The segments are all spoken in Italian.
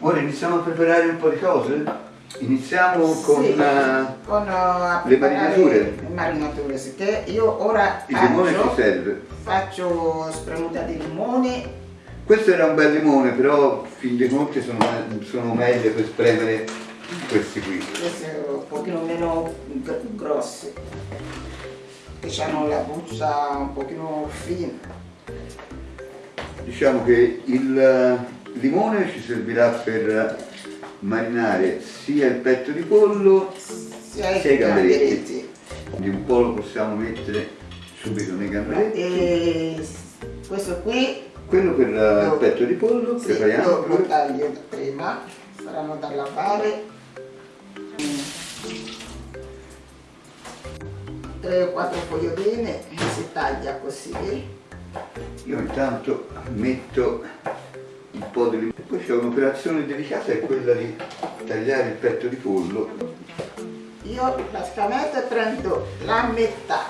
Ora iniziamo a preparare un po' di cose? Iniziamo con, Sì, uh, con, uh, le marinature. Le marinature, sì, che io ora il limone ci faccio, serve. faccio spremuta di limone, Questo era un bel limone, però fin dei conti sono, sono meglio per spremere questi qui. questi un pochino meno gr- grossi, che hanno la buccia un pochino fina. Diciamo che il eh, limone ci servirà per marinare sia il petto di pollo Sia i sia i gamberetti. Quindi un po' lo possiamo mettere subito nei gamberetti. E questo qui Quello per eh, il Lo- petto di pollo, sì, prepariamo. lo, lo taglio prima, saranno da lavare. Tre o quattro foglioline si taglia così. Io intanto metto po' di limone. Poi c'è un'operazione delicata, è quella di tagliare il petto di pollo. Io praticamente prendo la metà,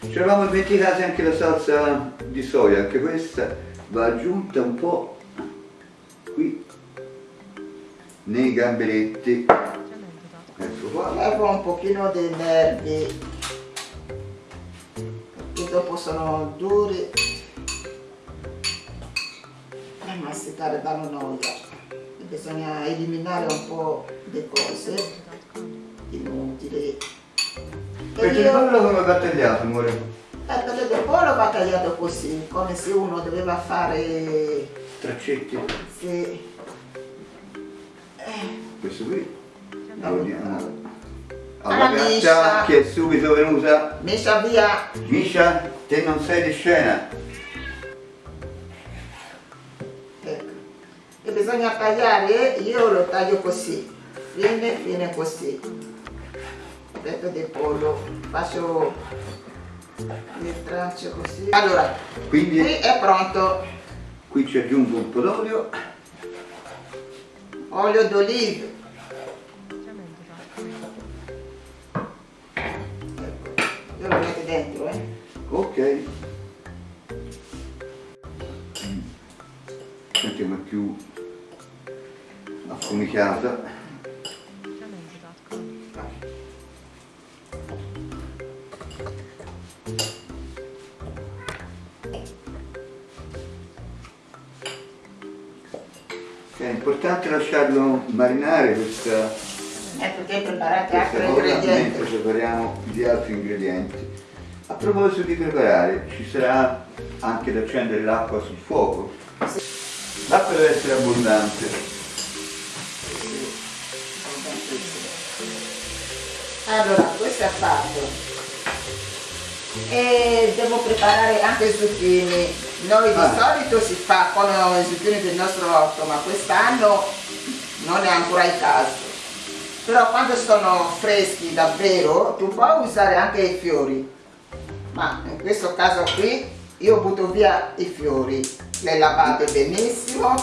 Ci eravamo dimenticati anche la salsa di soia, anche questa va aggiunta un po' qui nei gamberetti. Ecco qua. levo un pochino dei nervi, che dopo sono duri danno noia. Bisogna eliminare un po' di cose inutili. Perché io pollo come va tagliato, amore? Eh, perché il pollo va tagliato così, come se uno doveva fare... Traccetti. Sì. Questo qui. No, Lo diamo no. alla Miscia. che è subito venuta. Mescia via Miscia, te non sei di scena. Bisogna tagliare, io lo taglio così, fine, fine così. Petto di pollo, faccio le tracce così. Allora, Quindi qui è pronto, qui ci aggiungo un po' d'olio. olio d'oliva. Ecco, io lo metto dentro, eh. Ok. Senti come è più affumicata. È importante lasciarlo marinare questa, Ecco che preparate altri cosa mentre ingredienti. prepariamo gli altri ingredienti. A proposito di preparare, ci sarà anche da accendere l'acqua sul fuoco. L'acqua deve essere abbondante. Allora, questo è fatto. E devo preparare anche i zucchini. Noi di Ah. solito si fa con i zucchini del nostro orto, ma quest'anno non è ancora il caso. Però quando sono freschi davvero, tu puoi usare anche i fiori. Ma in questo caso qui io butto via i fiori. Le lavate benissimo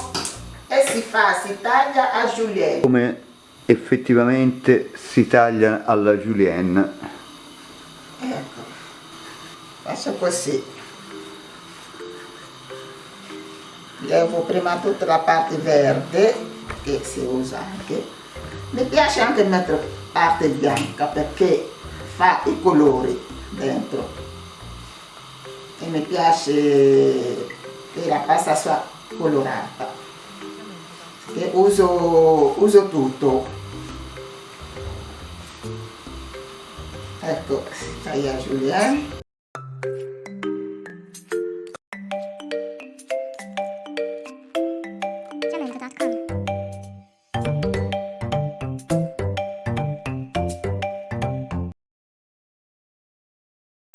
e si fa, si taglia a julienne. Effettivamente si taglia alla julienne. Ecco, faccio così. Levo prima tutta la parte verde, che si usa anche. Mi piace anche mettere parte bianca perché fa i colori dentro. E mi piace che la pasta sia colorata. Che uso, uso tutto. Ecco, si taglia Julienne. Cemento.com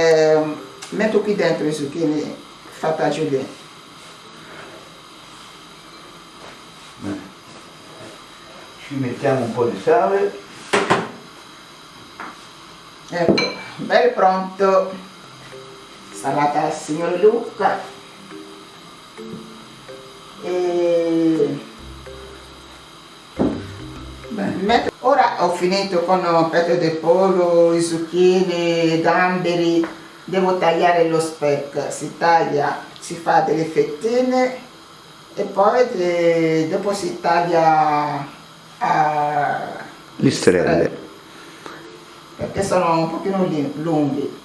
Ehm, metto qui dentro i zucchini fatta a Julienne. Eh. Ci mettiamo un po' di sale. Ecco, bel pronto. Salata al signor Luca. E... Ora ho finito con il petto di pollo, i zucchini, i gamberi. Devo tagliare lo speck. Si taglia, si fa delle fettine e poi dopo si taglia a Listerelle. perché sono un pochino lunghi.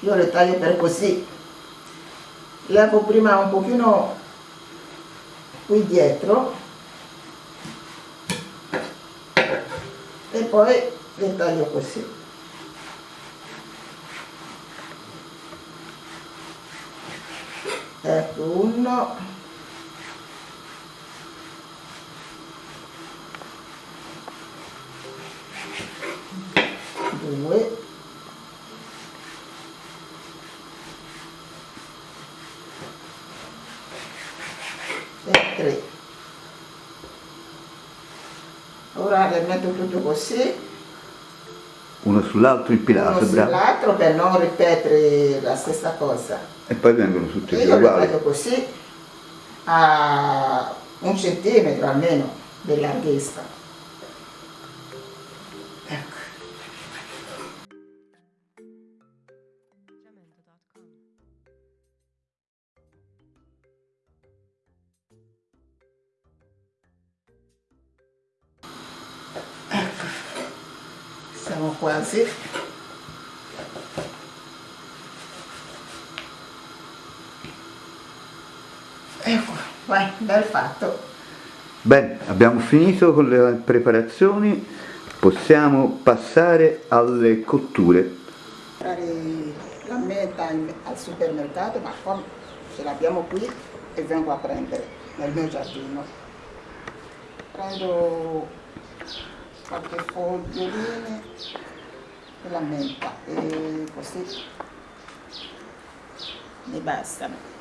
Io le taglio per così. Levo prima un pochino qui dietro. E poi le taglio così. Ecco uno 3 ora le metto tutto così. Uno sull'altro il pilastro uno sull'altro per non ripetere la stessa cosa. E poi vengono tutti e io le io così a un centimetro almeno di larghezza quasi. Ecco vai bel fatto. Bene, abbiamo finito con le preparazioni, possiamo passare alle cotture. la meta al supermercato ma come ce l'abbiamo qui e vengo a prendere nel mio giardino. Prendo qualche foglioline e la menta e così. Mi bastano